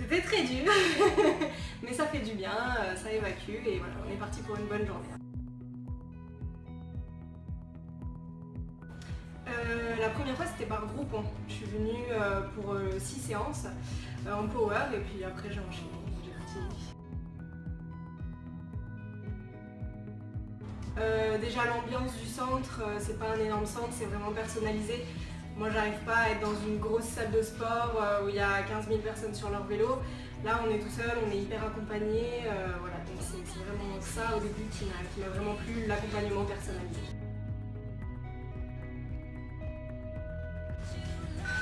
C'était très dur, mais ça fait du bien, euh, ça évacue et voilà, on est parti pour une bonne journée. Euh, la première fois c'était par groupe, hein. je suis venue euh, pour 6 séances en power et puis après j'ai enchaîné, j'ai continué. déjà l'ambiance du centre, c'est pas un énorme centre, c'est vraiment personnalisé. Moi, j'arrive pas à être dans une grosse salle de sport euh, où il y a 15 000 personnes sur leur vélo. Là, on est tout seul, on est hyper accompagné. Euh, voilà, c'est vraiment ça au début qui m'a vraiment plu, l'accompagnement personnalisé.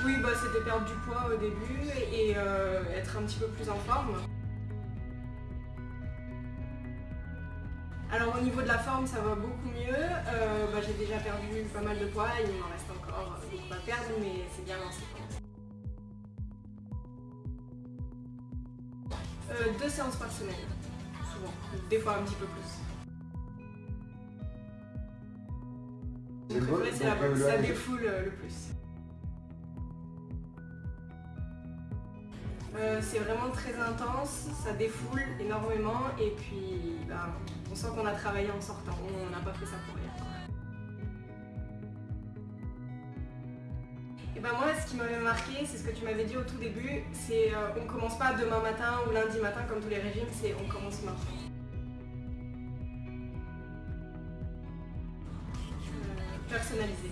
Oui, bah, c'était perdre du poids au début et, euh, être un petit peu plus en forme. Alors au niveau de la forme, ça va beaucoup mieux. Euh, bah, j'ai déjà perdu pas mal de poids, il m'en reste encore beaucoup à perdre, mais c'est bien lancé. Euh, deux séances par semaine, souvent, des fois un petit peu plus. c'est ça défoule le plus. Euh, c'est vraiment très intense, ça défoule énormément et puis on sent qu'on a travaillé en sortant, on n'a pas fait ça pour rien. Et ben moi ce qui m'avait marqué, c'est ce que tu m'avais dit au tout début, c'est euh, on commence pas demain matin ou lundi matin comme tous les régimes, c'est on commence maintenant. Euh, personnalisé.